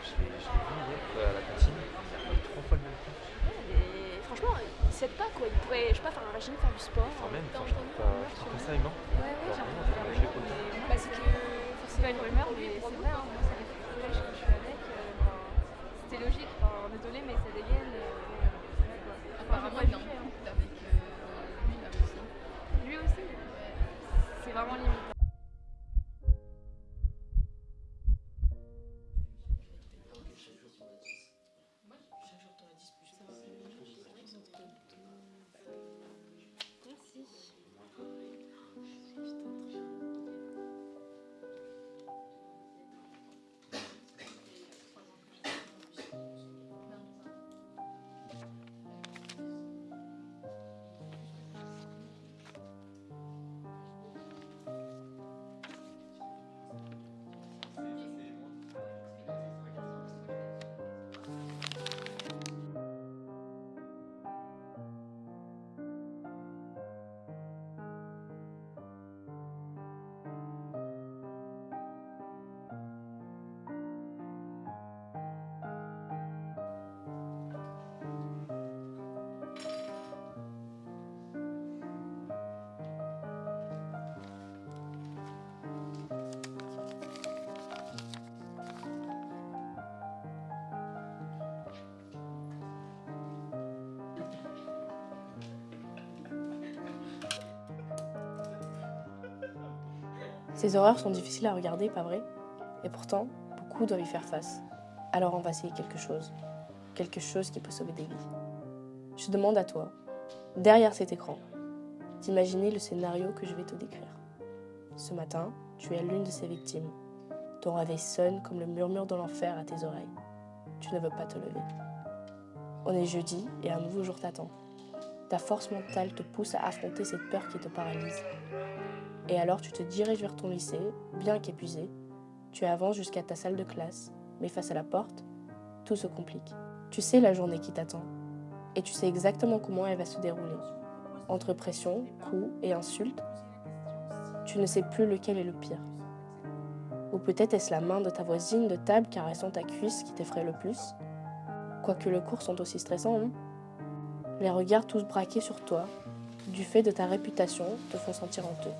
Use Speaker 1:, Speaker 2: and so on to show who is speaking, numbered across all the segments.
Speaker 1: je l'ai à la cantine, franchement, il s'aide pas quoi, il pourrait, je sais pas, faire un régime, faire du sport.
Speaker 2: Enfin, euh, je pas
Speaker 1: j'ai que bah, c'est pas une rumeur, mais c'est vrai, hein. je suis avec, euh, c'était logique, enfin, désolé, mais ça dégage.
Speaker 3: Ces horreurs sont difficiles à regarder, pas vrai? Et pourtant, beaucoup doivent y faire face. Alors on va essayer quelque chose. Quelque chose qui peut sauver des vies. Je demande à toi, derrière cet écran, d'imaginer le scénario que je vais te décrire. Ce matin, tu es l'une de ces victimes. Ton réveil sonne comme le murmure de l'enfer à tes oreilles. Tu ne veux pas te lever. On est jeudi et un nouveau jour t'attend. Ta force mentale te pousse à affronter cette peur qui te paralyse. Et alors tu te diriges vers ton lycée, bien qu'épuisé. Tu avances jusqu'à ta salle de classe, mais face à la porte, tout se complique. Tu sais la journée qui t'attend, et tu sais exactement comment elle va se dérouler. Entre pression, coups et insultes, tu ne sais plus lequel est le pire. Ou peut-être est-ce la main de ta voisine de table caressant ta cuisse qui t'effraie le plus Quoique les cours sont aussi stressants, non Les regards tous braqués sur toi, du fait de ta réputation, te font sentir honteux.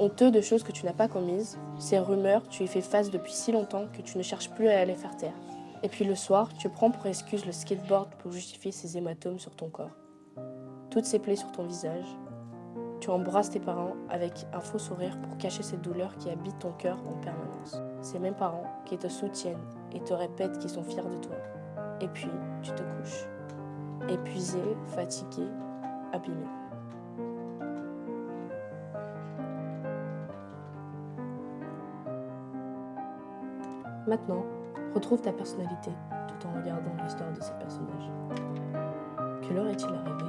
Speaker 3: Honteux de choses que tu n'as pas commises, ces rumeurs, tu y fais face depuis si longtemps que tu ne cherches plus à les faire taire. Et puis le soir, tu prends pour excuse le skateboard pour justifier ces hématomes sur ton corps. Toutes ces plaies sur ton visage. Tu embrasses tes parents avec un faux sourire pour cacher cette douleur qui habite ton cœur en permanence. Ces mêmes parents qui te soutiennent et te répètent qu'ils sont fiers de toi. Et puis, tu te couches. Épuisé, fatigué, abîmé. Maintenant, retrouve ta personnalité tout en regardant l'histoire de ces personnages. Que leur est-il arrivé?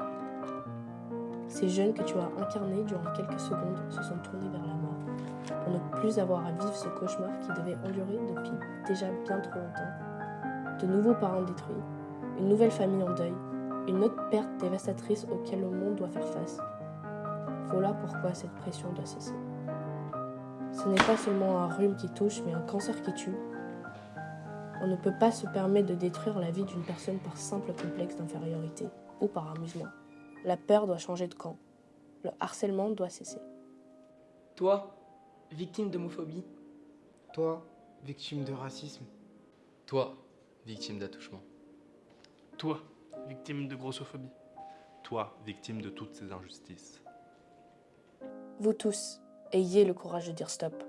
Speaker 3: Ces jeunes que tu as incarnés durant quelques secondes se sont tournés vers la mort pour ne plus avoir à vivre ce cauchemar qui devait endurer depuis déjà bien trop longtemps. De nouveaux parents détruits, une nouvelle famille en deuil, une autre perte dévastatrice auquel le monde doit faire face. Voilà pourquoi cette pression doit cesser. Ce n'est pas seulement un rhume qui touche, mais un cancer qui tue. On ne peut pas se permettre de détruire la vie d'une personne par simple complexe d'infériorité ou par amusement. La peur doit changer de camp. Le harcèlement doit cesser.
Speaker 4: Toi, victime d'homophobie.
Speaker 5: Toi, victime de racisme.
Speaker 2: Toi, victime d'attouchement.
Speaker 6: Toi, victime de grossophobie.
Speaker 7: Toi, victime de toutes ces injustices.
Speaker 3: Vous tous, ayez le courage de dire stop.